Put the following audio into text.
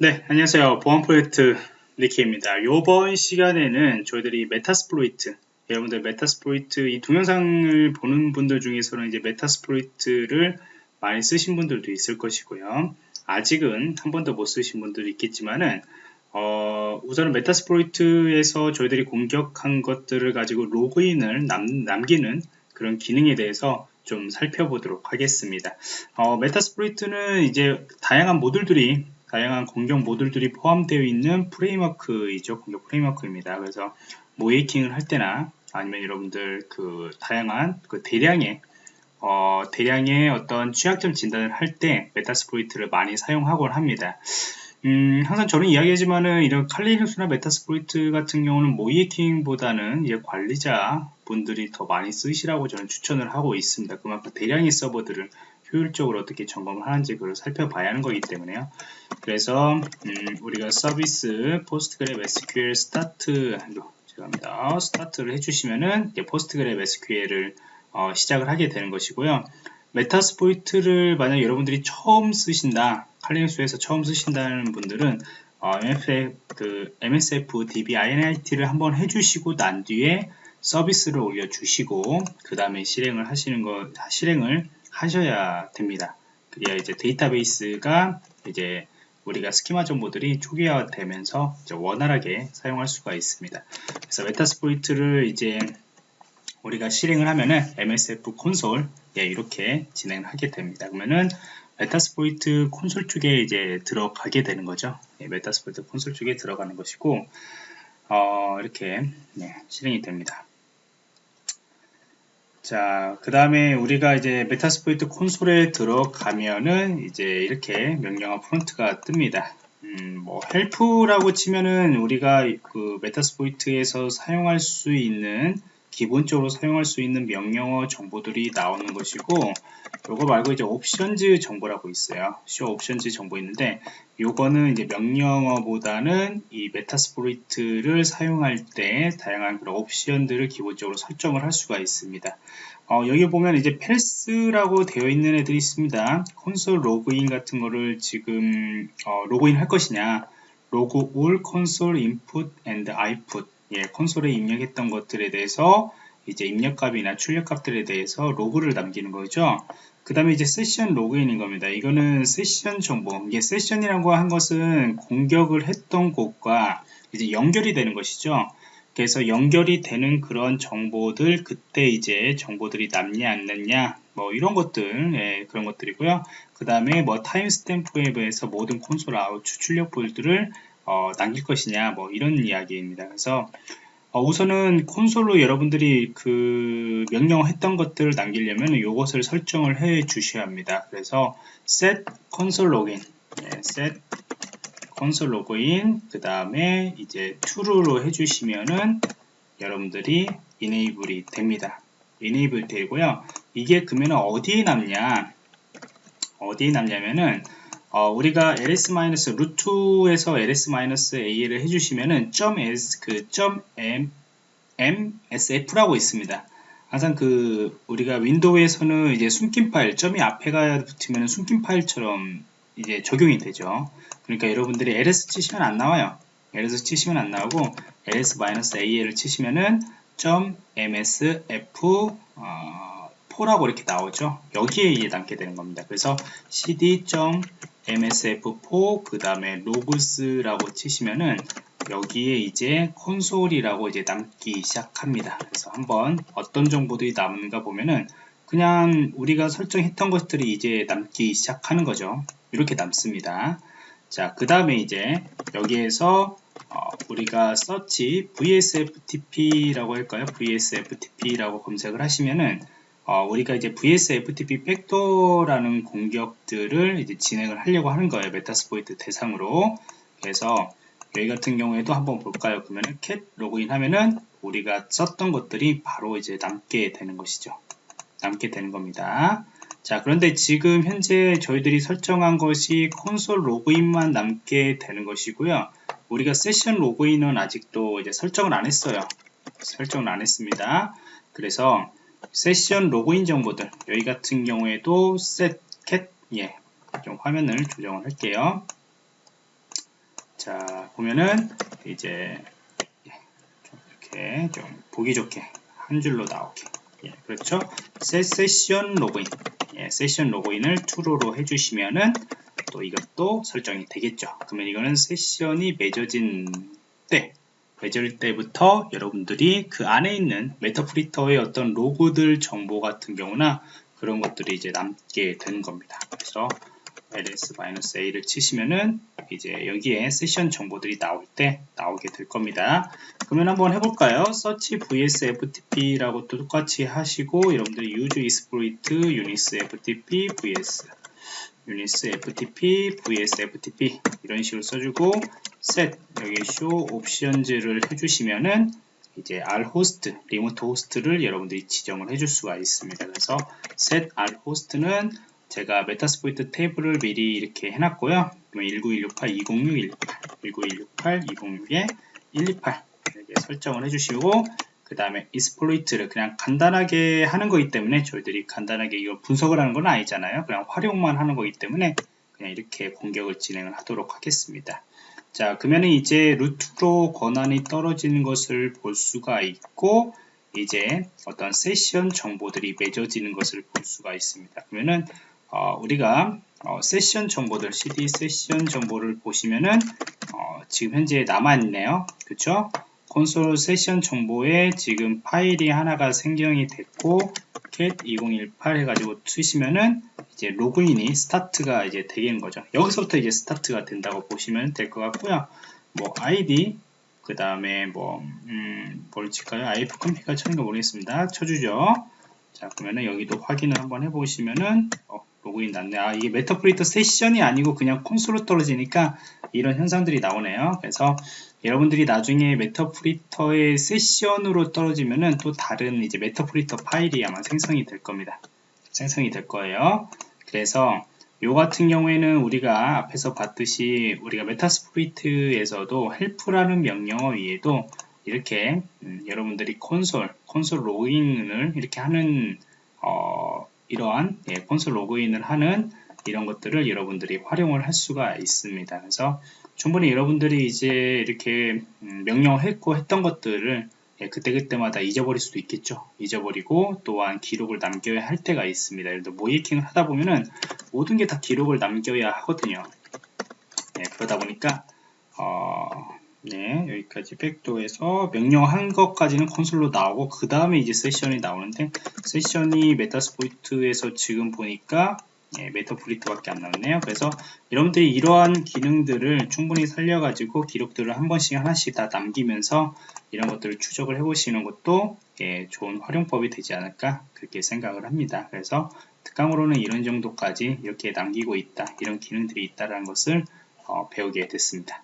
네, 안녕하세요. 보안 프로젝트 니키입니다. 이번 시간에는 저희들이 메타스플로이트, 여러분들 메타스플로이트 이 동영상을 보는 분들 중에서는 이제 메타스플로이트를 많이 쓰신 분들도 있을 것이고요. 아직은 한 번도 못 쓰신 분들도 있겠지만은 어, 우선은 메타스플로이트에서 저희들이 공격한 것들을 가지고 로그인을 남, 남기는 그런 기능에 대해서 좀 살펴보도록 하겠습니다. 어, 메타스플로이트는 이제 다양한 모듈들이 다양한 공격 모듈들이 포함되어 있는 프레임워크이죠. 공격 프레임워크입니다. 그래서 모이킹을 할 때나 아니면 여러분들 그 다양한 그 대량의 어, 대량의 어떤 취약점 진단을 할 때 메타스플로이트를 많이 사용하곤 합니다. 음, 항상 저는 이야기하지만은 이런 칼리눅스나 메타스플로이트 같은 경우는 모이킹보다는 관리자 분들이 더 많이 쓰시라고 저는 추천을 하고 있습니다. 그만큼 대량의 서버들을 효율적으로 어떻게 점검을 하는지 그걸 살펴봐야 하는 거기 때문에요. 그래서 음, 우리가 서비스 포스트그랩 SQL 스타트 죄송합니다. 스타트를 해주시면은 포스트그랩 SQL을 어, 시작을 하게 되는 것이고요. 메타스포이트를 만약 여러분들이 처음 쓰신다, 칼리눅스에서 처음 쓰신다는 분들은 어, MFF, 그 MSF DB INIT를 한번 해주시고 난 뒤에 서비스를 올려주시고 그 다음에 실행을 하시는 거 실행을 하셔야 됩니다. 그래야 이제 데이터베이스가 이제 우리가 스키마 정보들이 초기화되면서 원활하게 사용할 수가 있습니다. 그래서 메타스포이트를 이제 우리가 실행을 하면은 MSF 콘솔 예, 이렇게 진행을 하게 됩니다. 그러면은 메타스포이트 콘솔 쪽에 이제 들어가게 되는 거죠. 예, 메타스포이트 콘솔 쪽에 들어가는 것이고 어, 이렇게 예, 실행이 됩니다. 자, 그 다음에 우리가 이제 메타스포이트 콘솔에 들어가면은 이제 이렇게 명령어 프론트가 뜹니다. 음, 뭐 헬프라고 치면은 우리가 그 메타스포이트에서 사용할 수 있는 기본적으로 사용할 수 있는 명령어 정보들이 나오는 것이고 요거 말고 이제 옵션즈 정보라고 있어요. 쇼 옵션즈 정보 있는데 요거는 이제 명령어보다는 이 메타스포리트를 사용할 때 다양한 그런 옵션들을 기본적으로 설정을 할 수가 있습니다. 어, 여기 보면 이제 펠스라고 되어 있는 애들이 있습니다. 콘솔 로그인 같은 거를 지금 어, 로그인 할 것이냐 로그 올 콘솔 인풋 앤드 아이풋 예, 콘솔에 입력했던 것들에 대해서 이제 입력값이나 출력값들에 대해서 로그를 남기는 거죠. 그 다음에 이제 세션 로그인인 겁니다. 이거는 세션 정보. 이게 세션이라고 한 것은 공격을 했던 곳과 이제 연결이 되는 것이죠. 그래서 연결이 되는 그런 정보들 그때 이제 정보들이 남냐 안 남냐 뭐 이런 것들 예, 그런 것들이고요. 그 다음에 뭐 타임스탬프 웹에서 모든 콘솔 아웃 출력 볼들을 어, 남길 것이냐 뭐 이런 이야기입니다. 그래서 어, 우선은 콘솔로 여러분들이 그 명령 했던 것들을 남기려면 이것을 설정을 해 주셔야 합니다. 그래서 set console login, 네, set console login 그 다음에 이제 true로 해주시면은 여러분들이 enable이 됩니다. enable 되고요. 이게 그러면 어디에 남냐? 어디에 남냐면은 어, 우리가 ls-루트에서 ls-a를 해주시면은 .s 그 .m msf라고 있습니다. 항상 그 우리가 윈도우에서는 이제 숨긴 파일 점이 앞에가 붙으면 숨긴 파일처럼 이제 적용이 되죠. 그러니까 여러분들이 ls 치시면 안 나와요. ls 치시면 안 나오고 ls-al을 치시면은 .msf 어, 4라고 이렇게 나오죠. 여기에 남게 되는 겁니다. 그래서 cd. Msf4 그 다음에 로그스라고 치시면은 여기에 이제 콘솔이라고 이제 남기 시작합니다. 그래서 한번 어떤 정보들이 남는가 보면은 그냥 우리가 설정했던 것들이 이제 남기 시작하는 거죠. 이렇게 남습니다. 자, 그 다음에 이제 여기에서 어, 우리가 서치 vsftp라고 할까요? vsftp라고 검색을 하시면은 어, 우리가 이제 VSFTP 팩터라는 공격들을 이제 진행을 하려고 하는 거예요. 메타스포이트 대상으로. 그래서 여기 같은 경우에도 한번 볼까요? 그러면은 cat 로그인 하면은 우리가 썼던 것들이 바로 이제 남게 되는 것이죠. 남게 되는 겁니다. 자, 그런데 지금 현재 저희들이 설정한 것이 콘솔 로그인만 남게 되는 것이고요. 우리가 세션 로그인은 아직도 이제 설정을 안 했어요. 설정을 안 했습니다. 그래서 세션 로그인 정보들. 여기 같은 경우에도 set cat 예, 좀 화면을 조정을 할게요. 자 보면은 이제 좀 이렇게 좀 보기 좋게 한 줄로 나오게. 예, 그렇죠? 세, 세션 로그인. 예, 세션 로그인을 true로 해주시면은 또 이것도 설정이 되겠죠. 그러면 이거는 세션이 맺어진 때 맺을 때부터 여러분들이 그 안에 있는 메타프리터의 어떤 로그들 정보 같은 경우나 그런 것들이 이제 남게 되는 겁니다 그래서 ls-a를 치시면은 이제 여기에 세션 정보들이 나올 때 나오게 될 겁니다. 그러면 한번 해볼까요? search vs ftp라고 또 똑같이 하시고 여러분들이 use exploit unis ftp vs unis ftp vs ftp 이런 식으로 써주고 set 여기 show options를 해주시면은 이제 r host 리모트 호스트를 여러분들이 지정을 해줄 수가 있습니다. 그래서 set r host는 제가 메타스포이트 테이블을 미리 이렇게 해놨고요. 19168, 206, 128, 19168, 206에 128 이렇게 설정을 해주시고 그 다음에 이스플로이트를 그냥 간단하게 하는 거기 때문에 저희들이 간단하게 이거 분석을 하는 건 아니잖아요. 그냥 활용만 하는 거기 때문에 그냥 이렇게 공격을 진행을 하도록 하겠습니다. 자 그러면은 이제 루트로 권한이 떨어지는 것을 볼 수가 있고 이제 어떤 세션 정보들이 맺어지는 것을 볼 수가 있습니다. 그러면은 어, 우리가 어, 세션 정보들 cd 세션 정보를 보시면은 어, 지금 현재 남아 있네요 그쵸 콘솔 세션 정보에 지금 파일이 하나가 생성이 됐고 cat 2018 해가지고 쓰시면은 이제 로그인이 스타트가 이제 되는 거죠 여기서부터 이제 스타트가 된다고 보시면 될 것 같고요 뭐 id 그 다음에 뭐, 음, 뭘 칠까요? if 컴피가 쳐는 거 모르겠습니다. 쳐주죠. 자, 그러면은 여기도 확인을 한번 해보시면은, 어, 로그인 났네. 아, 이게 메타프리터 세션이 아니고 그냥 콘솔로 떨어지니까 이런 현상들이 나오네요. 그래서 여러분들이 나중에 메타프리터의 세션으로 떨어지면은 또 다른 이제 메타프리터 파일이 아마 생성이 될 겁니다. 생성이 될 거예요. 그래서 요 같은 경우에는 우리가 앞에서 봤듯이 우리가 메타스프리트에서도 헬프라는 명령어 위에도 이렇게 음, 여러분들이 콘솔, 콘솔 로그인을 이렇게 하는 어, 이러한 예, 콘솔 로그인을 하는 이런 것들을 여러분들이 활용을 할 수가 있습니다. 그래서 충분히 여러분들이 이제 이렇게 음, 명령을 했고 했던 것들을 예, 그때그때마다 잊어버릴 수도 있겠죠. 잊어버리고 또한 기록을 남겨야 할 때가 있습니다. 예를 들어 모이킹을 하다 보면은 모든 게 다 기록을 남겨야 하거든요. 예, 그러다 보니까 어, 네, 여기까지 백도에서 명령한 것까지는 콘솔로 나오고 그 다음에 이제 세션이 나오는데 세션이 메타스포이트에서 지금 보니까 예, 메타플리트밖에 안 나왔네요. 그래서 여러분들이 이러한 기능들을 충분히 살려가지고 기록들을 한 번씩 하나씩 다 남기면서 이런 것들을 추적을 해보시는 것도 예, 좋은 활용법이 되지 않을까 그렇게 생각을 합니다. 그래서 특강으로는 이런 정도까지 이렇게 남기고 있다, 이런 기능들이 있다는 것을 어, 배우게 됐습니다.